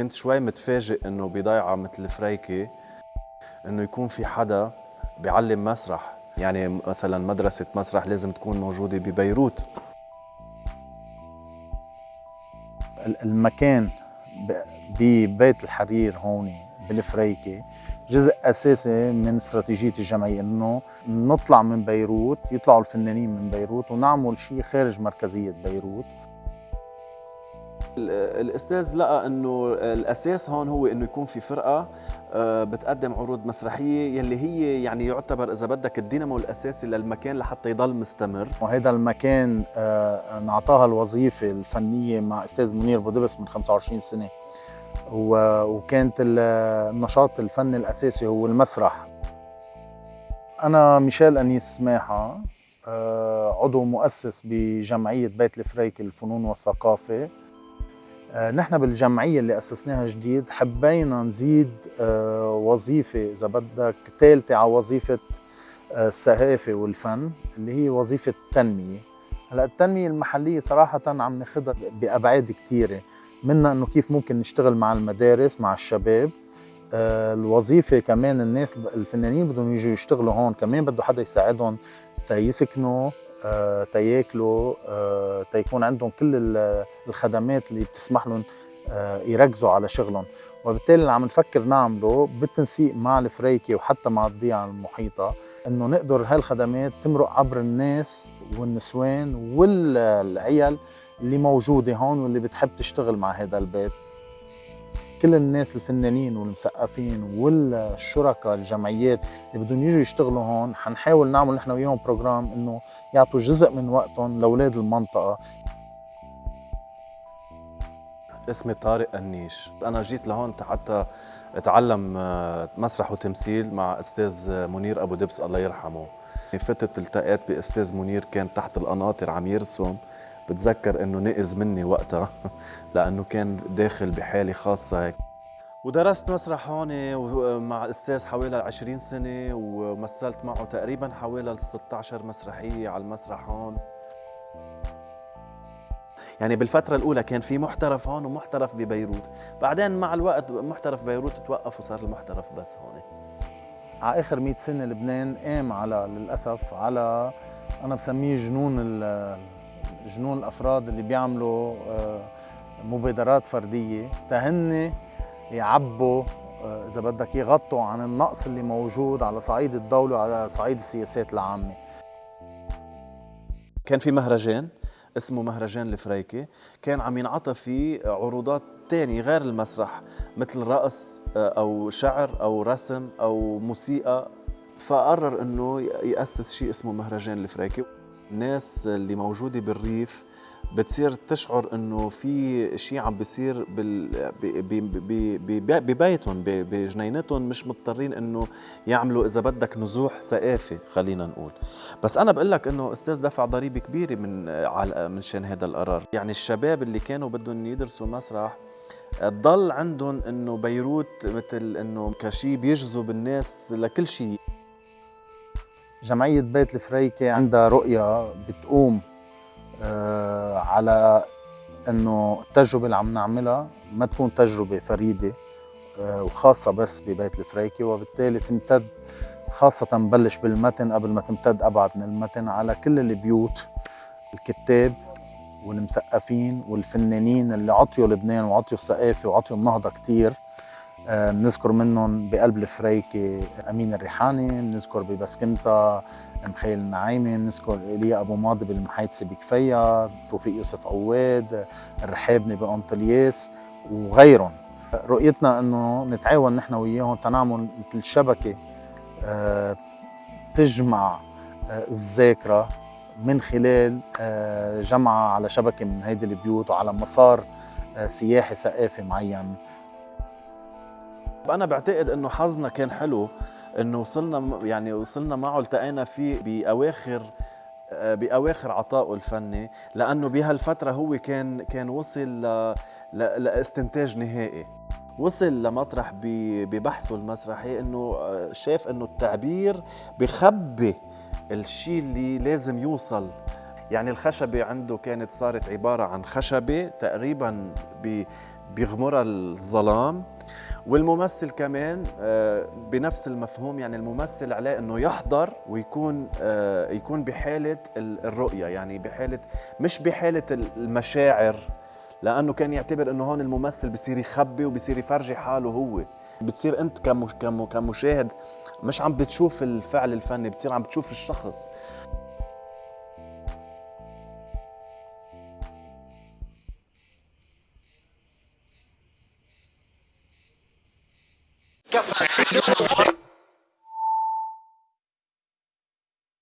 كنت شوي متفاجئ إنه بضيعة مثل فريكي إنه يكون في حدا بيعلم مسرح. يعني مثلا مدرسة مسرح لازم تكون موجودة ببيروت. المكان ببيت الحرير هون بالفريكي جزء أساسي من استراتيجية الجمعية إنه نطلع من بيروت يطلعوا الفنانين من بيروت ونعمل شيء خارج مركزية بيروت. الأستاذ لقى إنه الأساس هون هو إنه يكون في فرقة آه، بتقدم عروض مسرحية يلي هي يعني يعتبر إذا بدك الدينامو الأساسي للمكان لحتى يضل مستمر. وهذا المكان آه، نعطاها الوظيفة الفنية مع أستاذ منير بودبس من 25 سنة. وكانت النشاط الفني الأساسي هو المسرح. أنا ميشيل أنيس سماحة آه، عضو مؤسس بجمعية بيت الفريك للفنون والثقافة. نحن بالجمعية اللي أسسناها جديد حبينا نزيد آه، وظيفة إذا بدك ثالثة على وظيفة آه، الثقافة والفن اللي هي وظيفة التنمية. هلأ التنمية المحلية صراحة عم ناخذها بأبعاد كثيرة منها إنه كيف ممكن نشتغل مع المدارس مع الشباب. الوظيفة كمان الناس الفنانين بدهم يجوا يشتغلوا هون كمان بده حدا يساعدهم تيسكنوا آه، تياكلوا آه، تيكون عندهم كل الخدمات اللي بتسمح لهم آه، يركزوا على شغلهم. وبالتالي اللي عم نفكر نعمله بالتنسيق مع الفريكي وحتى مع الضيعة المحيطة إنه نقدر هالخدمات تمرق عبر الناس والنسوان والعيال اللي موجودة هون واللي بتحب تشتغل مع هذا البيت. كل الناس الفنانين والمثقفين والشركاء الجمعيات اللي بدهم يجوا يشتغلوا هون حنحاول نعمل نحن وياهم بروجرام إنه يعطوا جزء من وقتهم لأولاد المنطقة. اسمي طارق أنيش أنا جيت لهون حتى أتعلم آه، مسرح وتمثيل مع أستاذ منير أبو دبس الله يرحمه. فتت التقيت بأستاذ منير كان تحت القناطر عم يرسم. بتذكر إنه نقز مني وقتها لأنه كان داخل بحالة خاصة هيك. ودرست مسرح هون مع الاستاذ حوالي 20 سنة ومثلت معه تقريبا حوالي 16 مسرحية على المسرح هون. يعني بالفترة الأولى كان في محترف هون ومحترف ببيروت. بعدين مع الوقت محترف بيروت توقف وصار المحترف بس هون. على آخر 100 سنة لبنان قام على للأسف على أنا بسميه جنون جنون الأفراد اللي بيعملوا آه، مبادرات فردية تهن يعبوا آه، إذا بدك يغطوا عن النقص اللي موجود على صعيد الدولة وعلى صعيد السياسات العامة. كان في مهرجان اسمه مهرجان الفريكي كان عم ينعطى فيه عروضات تانية غير المسرح مثل رقص آه، أو شعر أو رسم أو موسيقى. فقرر إنه يأسس شيء اسمه مهرجان الفريكي الناس اللي موجودة بالريف بتصير تشعر إنه في شيء عم بيصير ببيتهم بجنينتهم مش مضطرين إنه يعملوا إذا بدك نزوح ثقافي خلينا نقول. بس أنا بقول لك إنه أستاذ دفع ضريبة كبيرة من من شان هذا القرار. يعني الشباب اللي كانوا بدهم يدرسوا مسرح ضل عندهم إنه بيروت مثل إنه كشيء بيجذب الناس لكل شيء جمعية بيت الفريكة عندها رؤية بتقوم آه، على إنه التجربة اللي عم نعملها ما تكون تجربة فريدة آه، وخاصة بس ببيت الفريكي وبالتالي تمتد خاصة بلش بالمتن قبل ما تمتد أبعد من المتن على كل البيوت الكتاب والمثقفين والفنانين اللي عطيوا لبنان وعطيوا الثقافة وعطيوا النهضة كتير. بنذكر آه، منهم بقلب الفريكي أمين الريحاني بنذكر ببسكنتا مخيل النعيمي بنذكر ايليا أبو ماضي بالمحيطسه بكفيا توفيق يوسف عواد الرحابني بأنطلياس وغيرهم. رؤيتنا إنه نتعاون نحن وياهم تنعمل مثل شبكة آه، تجمع آه، الذاكرة من خلال جمعها على شبكة من هيدي البيوت وعلى مسار سياحي ثقافي معين. أنا بعتقد إنه حظنا كان حلو إنه وصلنا يعني وصلنا معه التقينا فيه بأواخر آه، بأواخر عطائه الفني لأنه بهالفترة هو كان كان وصل ل... ل... لاستنتاج نهائي. وصل لمطرح ببحثه المسرحي إنه آه، شاف إنه التعبير بخبي الشيء اللي لازم يوصل. يعني الخشبة عنده كانت صارت عبارة عن خشبة تقريبا بيغمرها الظلام. والممثل كمان آه، بنفس المفهوم يعني الممثل عليه إنه يحضر ويكون آه، يكون بحالة الرؤية يعني بحالة مش بحالة المشاعر لأنه كان يعتبر إنه هون الممثل بصير يخبي وبصير يفرجي حاله هو. بتصير أنت كمشاهد مش عم بتشوف الفعل الفني بتصير عم بتشوف الشخص. Get